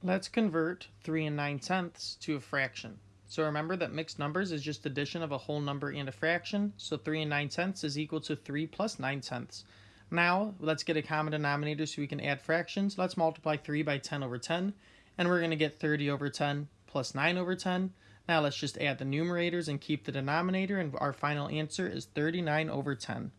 Let's convert 3 and 9 tenths to a fraction. So remember that mixed numbers is just addition of a whole number and a fraction. So 3 and 9 tenths is equal to 3 plus 9 tenths. Now, let's get a common denominator so we can add fractions. Let's multiply 3 by 10 over 10. And we're going to get 30 over 10 plus 9 over 10. Now let's just add the numerators and keep the denominator. And our final answer is 39 over 10.